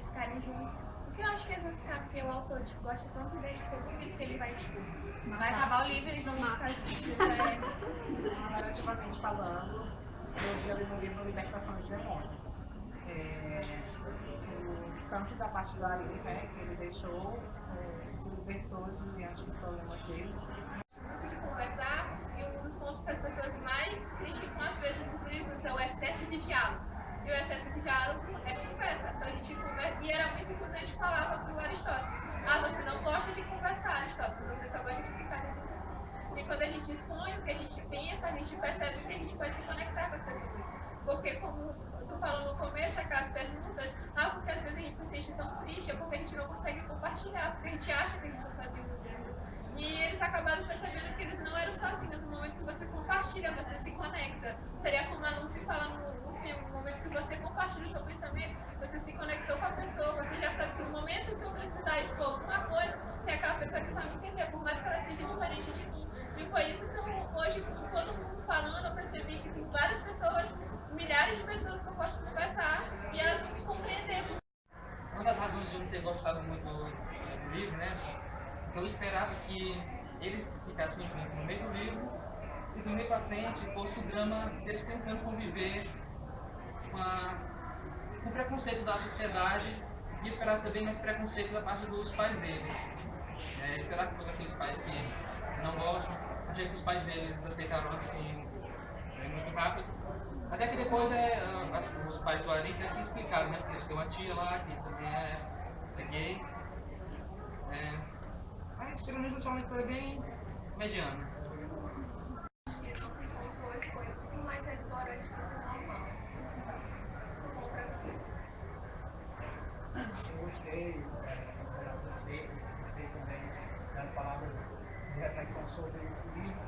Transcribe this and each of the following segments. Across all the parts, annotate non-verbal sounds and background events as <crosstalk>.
eles, ficarem juntos. Porque eu acho que eles vão ficar, porque o autor tipo, gosta tanto deles que eu duvido que ele vai, tipo, vai acabar o livro e eles não vão ficar juntos. Isso é... <laughs> Narrativamente falando, eu vi ali no livro Libertação de Demônios. É, o, tanto da parte do Ari, né, que ele deixou, é, se libertou diante dos problemas dele. De conversar, e um dos pontos que as pessoas mais criticam às vezes nos livros é o excesso de diálogo. E o excesso de diálogo é conversa. Então a gente conversa, e era muito importante falava para o Aristóteles. Ah, você não gosta de conversar, Aristóteles, você só gosta de ficar dentro do. E quando a gente expõe o que a gente pensa, a gente percebe que a gente pode se conectar com as pessoas. Porque como tu falou no começo, aquelas perguntas, ah, porque às vezes a gente se sente tão triste, é porque a gente não consegue compartilhar, porque a gente acha que a gente está sozinho no mundo. E eles acabaram percebendo que eles não eram sozinhos. No momento que você compartilha, você se conecta. Seria como a Lucy no, no filme, no momento que você compartilha o seu pensamento, você se conectou com a pessoa, você já sabe que no momento que eu precisar expor alguma coisa, tem aquela pessoa que vai me entender, por mais que ela seja diferente de mim. E foi isso que eu, hoje, com todo mundo falando, eu percebi que tem várias pessoas, milhares de pessoas que eu posso conversar e elas vão me compreender. Uma das razões de eu não ter gostado muito do, do livro, né? Eu esperava que eles ficassem juntos no meio do livro e do meio pra frente fosse o drama deles tentando conviver com, a, com o preconceito da sociedade e esperava também mais preconceito da parte dos pais deles. É, esperava que fosse aqueles pais que não gostam, achei que os pais deles aceitaram assim é, muito rápido. Até que depois é, as, os pais do Ari que explicar, né? Porque eles têm uma tia lá que também é, é gay. É, mas pelo menos somente foi bem mediano. Acho que vocês dois foi muito mais edulcorante do que o normal. Bom pra mim. Eu gostei das considerações feitas, gostei também das palavras de reflexão sobre o livro.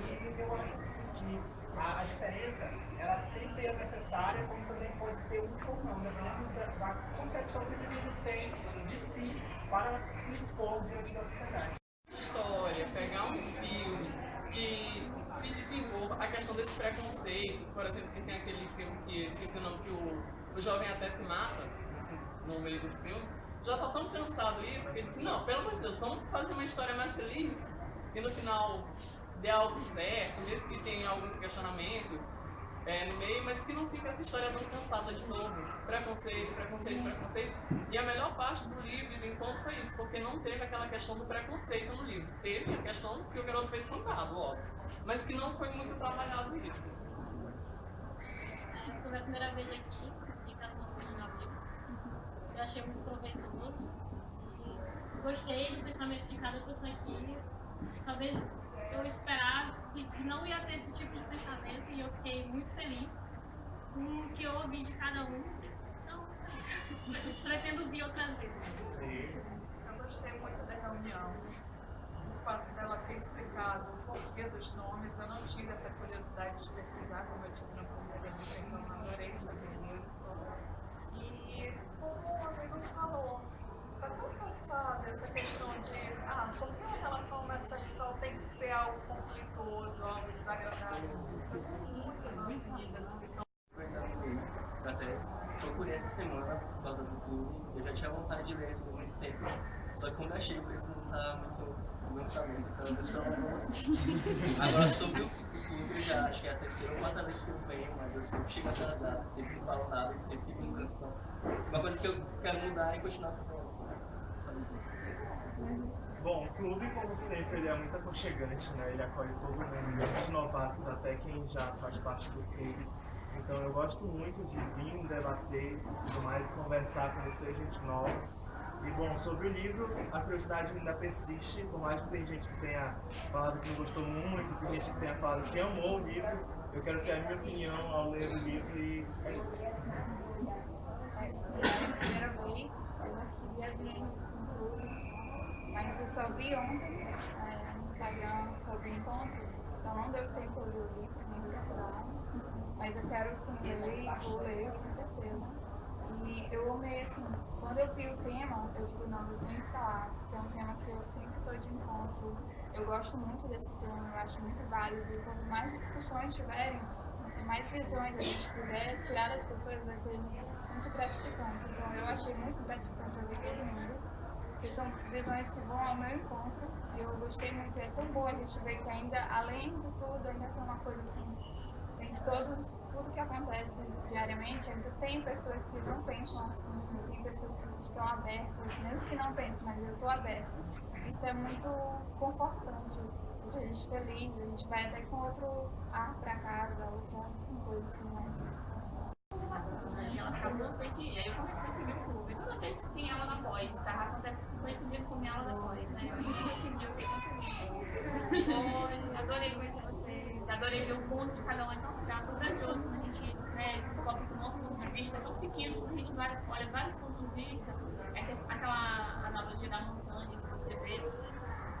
E eu acho assim que a, a diferença, ela sempre é necessária, como também pode ser útil ou não, dependendo da, da concepção que o indivíduo tem de si para se expor diante da sociedade. História, pegar um filme que se desenvolva a questão desse preconceito, por exemplo, que tem aquele filme que esqueci o nome que o, o jovem até se mata no meio do filme, já está tão cansado isso que ele disse, não, pelo amor de Deus, vamos fazer uma história mais feliz e no final dê algo certo, mesmo que tenha alguns questionamentos é, no meio, mas que não fique essa história tão cansada de novo. Preconceito, preconceito, preconceito. E a melhor parte do livro e do encontro foi isso, porque não teve aquela questão do preconceito no livro. Teve a questão que o garoto fez espantado, óbvio. Mas que não foi muito trabalhado isso. Foi a primeira vez aqui. Eu achei muito proveitoso. E gostei do pensamento de cada pessoa aqui. Talvez eu esperasse que não ia ter esse tipo de pensamento e eu fiquei muito feliz com o que eu ouvi de cada um. Então. <laughs> Pretendo vir outras vezes. Eu gostei muito da reunião. O fato dela ter explicado o porquê dos nomes, eu não tive essa curiosidade de pesquisar, como eu tive na primeira então adorei saber isso. E o amigo falou, está tão cansada dessa questão de, ah, por que uma relação homossexual tem que ser algo conflituoso, algo desagradável? Eu tenho muitas amigas que são até procurei essa semana por causa do clube. Eu já tinha vontade de ler por muito tempo. Só que eu achei que isso não tá muito lançamento, então eu. Agora sobre o eu já acho que é a terceira ou quarta vez que eu venho, mas eu sempre chego atrasado, sempre não falo nada, sempre fico canto. Então, uma coisa que eu quero mudar é continuar com. Bom, o clube, como sempre, ele é muito aconchegante, né? Ele acolhe todo mundo, desde os novatos até quem já faz parte do clube. Então eu gosto muito de vir, debater e tudo mais, conversar, conhecer gente nova. E bom, sobre o livro, a curiosidade ainda persiste, por mais que tem gente que tenha falado que gostou muito, tem gente que tenha falado que amou o livro, eu quero ter a minha opinião ao ler o livro e é isso. Essa é a primeira vez, eu queria vir no clube, mas eu só vi ontem é, no Instagram sobre o encontro, então não deu tempo de ler o livro, nem procurar. Mas eu quero sim ler e vou ler, com certeza. E eu amei, assim, quando eu vi o tema, eu digo, não, eu tenho que falar, porque é um tema que eu sempre estou de encontro. Eu gosto muito desse tema, eu acho muito válido. E quanto mais discussões tiverem, quanto mais visões a gente puder tirar das pessoas, vai ser muito gratificante. Então eu achei muito gratificante ouvir todo mundo, porque são visões que vão ao meu encontro. E eu gostei muito, é tão bom a gente ver que ainda, além de tudo, ainda tem uma coisa assim, gente, todos, tudo que acontece diariamente, ainda tem pessoas que não pensam assim, tem pessoas que estão abertas, mesmo que não pensem, mas eu estou aberta. Isso é muito confortante, deixa a gente feliz, a gente vai até com outro ar para casa, outra coisa assim, mais. E ela acabou porque aí eu comecei a seguir o clube. Toda vez que tem aula na pós, tá? Acontece coincidindo com minha aula na pós. Aí eu coincidi, eu fiquei. Oi, adorei conhecer vocês, adorei ver o ponto de cada um. Então, é tão grandioso quando a gente né, descobre que o nosso ponto de vista é tão pequeno, quando a gente vai, olha vários pontos de vista. É que, aquela analogia da montanha que você vê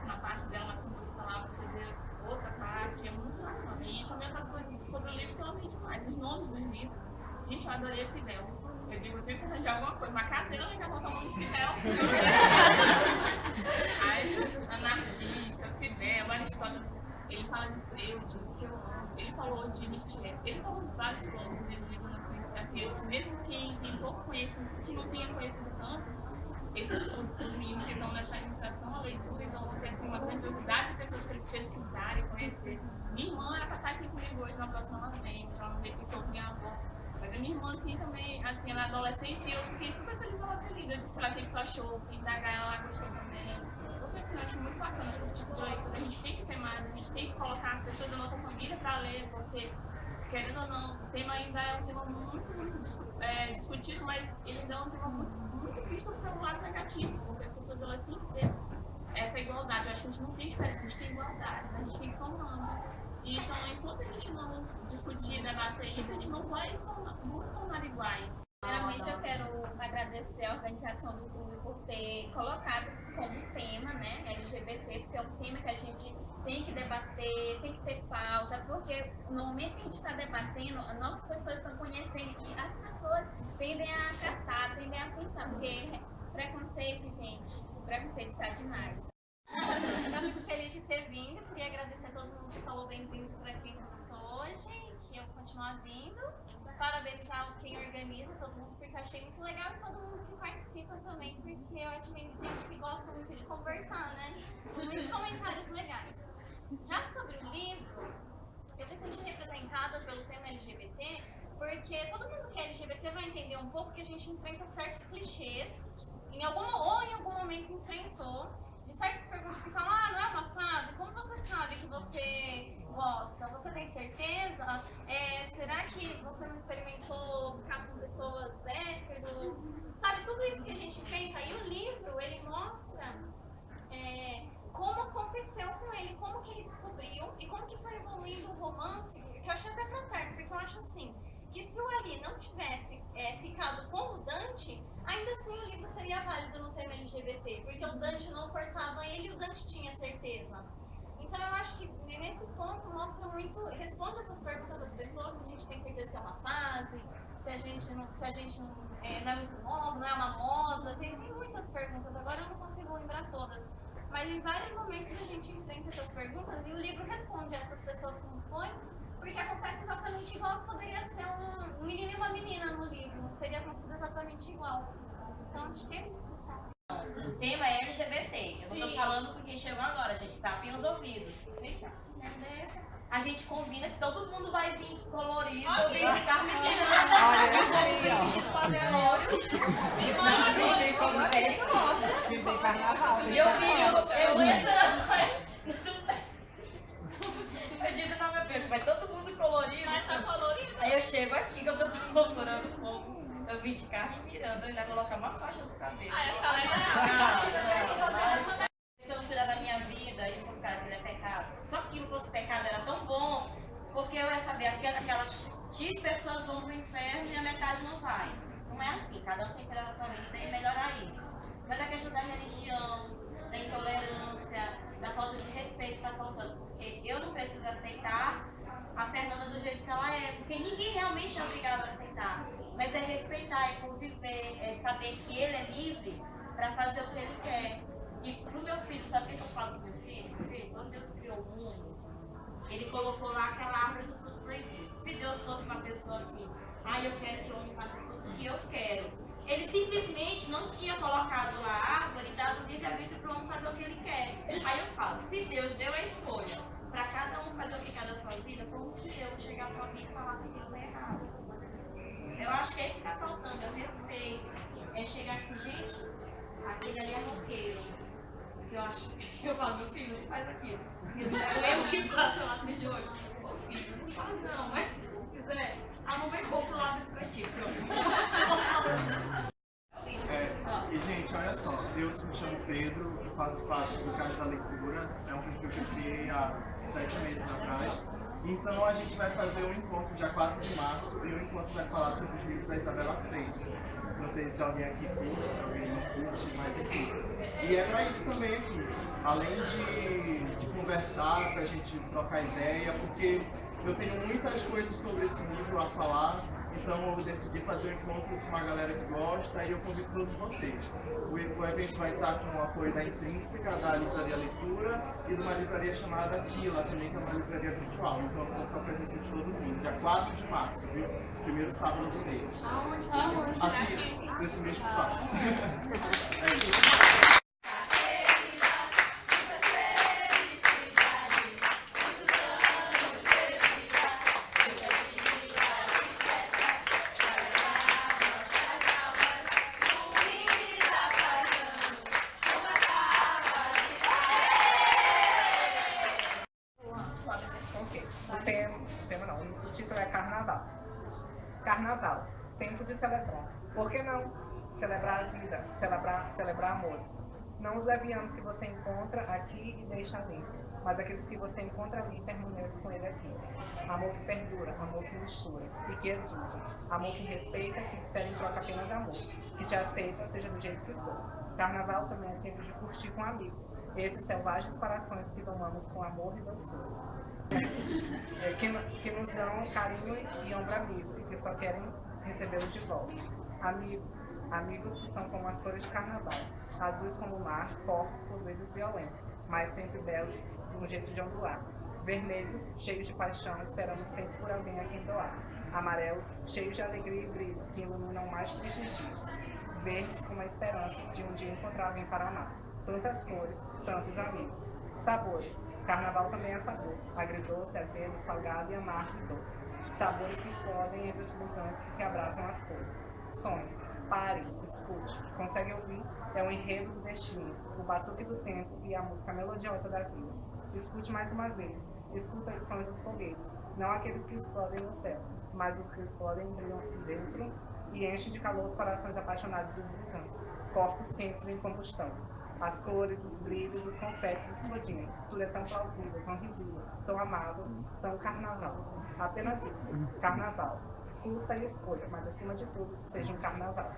uma parte dela, mas quando você tá lá, você vê outra parte, é muito bacana. E também eu faço sobre o livro que eu amei demais, os nomes dos livros. Gente, eu adorei o Fidel. Eu digo, eu tenho que arranjar alguma coisa, uma cadeira que vai botar o nome Fidel. Aí, anarquista, Fidel, Aristóteles, ele fala de Freud, que eu amo. Ele falou de Nietzsche, ele falou de vários filósofos dentro do livro, assim, mesmo quem tem pouco conhecido, que não tenha conhecido tanto, esses, os, os meninos que estão nessa iniciação à leitura, então vão ter assim, uma grandiosidade de pessoas para eles pesquisarem, conhecer. Minha irmã era para estar aqui comigo hoje, na próxima ela vem, ela não veio porque eu minha avó. Mas a minha irmã, assim, também, assim, ela é adolescente e eu fiquei super feliz ela ter lido. Eu disse pra ela que tu achou, indagar, ela gostou também. Porque, assim, eu acho muito bacana esse tipo de leitura. A gente tem que ter mais, a gente tem que colocar as pessoas da nossa família pra ler, porque, querendo ou não, o tema ainda é um tema muito, muito é, discutido, mas ele ainda é um tema muito, muito visto pelo lado negativo, porque as pessoas, elas têm que ter essa igualdade. Eu acho que a gente não tem diferença, a gente tem igualdade, a gente tem somando. Então, enquanto a gente não discutir, debater isso, a gente não vai se tornar, iguais. Primeiramente, eu quero agradecer a organização do clube por ter colocado como tema, né, LGBT, porque é um tema que a gente tem que debater, tem que ter pauta, porque no momento que a gente está debatendo, novas pessoas estão conhecendo e as pessoas tendem a acatar, tendem a pensar, porque preconceito, gente, preconceito está demais. Eu fico feliz de ter vindo, queria agradecer a todo mundo que falou bem-vindo para quem começou hoje, que eu continuar vindo. Parabenizar quem organiza, todo mundo, porque eu achei muito legal todo mundo que participa também, porque eu achei gente que gosta muito de conversar, né? Muitos comentários legais. Já sobre o livro, eu me senti representada pelo tema LGBT, porque todo mundo que é LGBT vai entender um pouco que a gente enfrenta certos clichês, em algum, ou em algum momento enfrentou, de certas perguntas que falam, ah, não é uma fase, como você sabe que você gosta? Você tem certeza? É, será que você não experimentou ficar com pessoas hétero? Sabe, tudo isso que a gente enfrenta. E o livro, ele mostra é, como aconteceu com ele, como que ele descobriu e como que foi evoluindo o romance, que eu achei até fraterno, porque eu acho assim, que se o Ali não tivesse é, ficado com o Dante, ainda assim o livro seria válido no tema LGBT, porque o Dante não forçava ele o Dante tinha certeza. Então eu acho que nesse ponto mostra muito, responde essas perguntas das pessoas, se a gente tem certeza se é uma fase, se a gente não, se a gente não, é, não é muito novo, não é uma moda, tem, tem muitas perguntas, agora eu não consigo lembrar todas. Mas em vários momentos a gente enfrenta essas perguntas e o livro responde a essas pessoas como foi, porque acontece exatamente igual poderia ser um menino e uma menina no livro. Teria acontecido exatamente igual. Então acho que é isso só. O tema é LGBT. Eu não tô falando com quem chegou agora, gente. Tapem os ouvidos. Eita, que merda é essa? A gente combina que todo mundo vai vir colorido, Ok. vir <laughs> de. Olha, Eu vou aí, vir vestido pra velório. E mano, gente, como é isso? Que bem carnaval. Meu filho, eu entrando. Eu digo, não, meu filho, vai todo mundo colorido. Mas tá colorido. Aí eu chego aqui, que eu tô procurando o povo. Eu vim de carro mirando, eu ainda colocar uma faixa no cabelo. Ah, eu falei, Se eu não tirar da minha vida e for cara que é pecado. Só que não fosse pecado era tão bom, porque eu ia saber que aquelas X pessoas vão pro inferno e a metade não vai. Não é assim, cada um tem que cuidar da sua vida e melhorar isso. Mas a questão da religião, da intolerância, da falta de respeito tá faltando. Porque eu não preciso aceitar a Fernanda do jeito que ela é, porque ninguém realmente é obrigado a aceitar. Mas é respeitar, é conviver, é saber que ele é livre para fazer o que ele quer. E pro meu filho, sabe o que eu falo pro meu filho? Meu filho, quando Deus criou o mundo, ele colocou lá aquela árvore do fruto proibido. Se Deus fosse uma pessoa assim, ah, eu quero que o homem faça tudo que eu quero. Ele simplesmente não tinha colocado lá a árvore e dado livre-arbítrio para o homem fazer o que ele quer. Aí eu falo, se Deus deu a escolha para cada um fazer o que quer da sua vida, como que eu chegar para alguém e falar que? Eu acho que é isso que está faltando, é o respeito. É chegar assim, gente, aquele ali é roqueiro. Eu acho que eu falo, meu filho, ele faz aquilo. Eu que passo lá no jogo. Ô filho, não faz não, mas se tu quiser, a mamãe compra lá desse pra ti, É, e gente, olha só, eu me chamo Pedro, eu faço parte do Casa da Leitura, é um perfil que eu criei há sete meses atrás. Então a gente vai fazer um encontro dia 4 de março e o encontro vai falar sobre os livros da Isabela Freire. Não sei se alguém aqui curte, se alguém não curte, mas enfim. E é pra isso também aqui. Além de, de conversar, pra gente trocar ideia, porque eu tenho muitas coisas sobre esse livro a falar, então eu decidi fazer um encontro com uma galera que gosta e eu convido todos vocês. O, evento vai estar com o apoio da Intrínseca, da Livraria Leitura e de uma livraria chamada Quila, também que é uma livraria virtual. Então eu conto com a presença de todo mundo, dia 4 de março, viu? Primeiro sábado do mês. Aqui, nesse mês que passa. É isso. O tema, o tema não, o título é Carnaval. Carnaval, tempo de celebrar. Por que não celebrar a vida, celebrar, celebrar amores? Não os levianos que você encontra aqui e deixa ali, mas aqueles que você encontra ali e permanece com ele aqui. Amor que perdura, amor que mistura e que exulta. Amor que respeita, que espera em troca apenas amor. Que te aceita, seja do jeito que for. Carnaval também é tempo de curtir com amigos. Esses selvagens corações que domamos com amor e doçura. <laughs> É, que, que nos dão carinho e ombro amigo e que só querem recebê-los de volta. Amigos, amigos que são como as cores de carnaval, azuis como o mar, fortes por vezes violentos, mas sempre belos de um jeito de ondular. Vermelhos, cheios de paixão, esperando sempre por alguém a quem doar. Amarelos, cheios de alegria e brilho, que iluminam mais tristes dias. Verdes, com a esperança de um dia encontrar alguém para amar. Tantas cores, tantos amigos. Sabores. Carnaval também é sabor. Agridoce, azedo, salgado e amargo e doce. Sabores que explodem entre os mutantes que abraçam as cores. Sons. Pare, escute. Consegue ouvir? É o enredo do destino, o batuque do tempo e a música melodiosa da vida. Escute mais uma vez. Escuta os sons dos foguetes. Não aqueles que explodem no céu, mas os que explodem dentro e enchem de calor os corações apaixonados dos brincantes. Corpos quentes em combustão. As cores, os brilhos, os confetes explodindo. Tudo é tão plausível, tão risível, tão amável, tão carnaval. Apenas isso, carnaval. Curta e escolha, mas acima de tudo, seja um carnaval.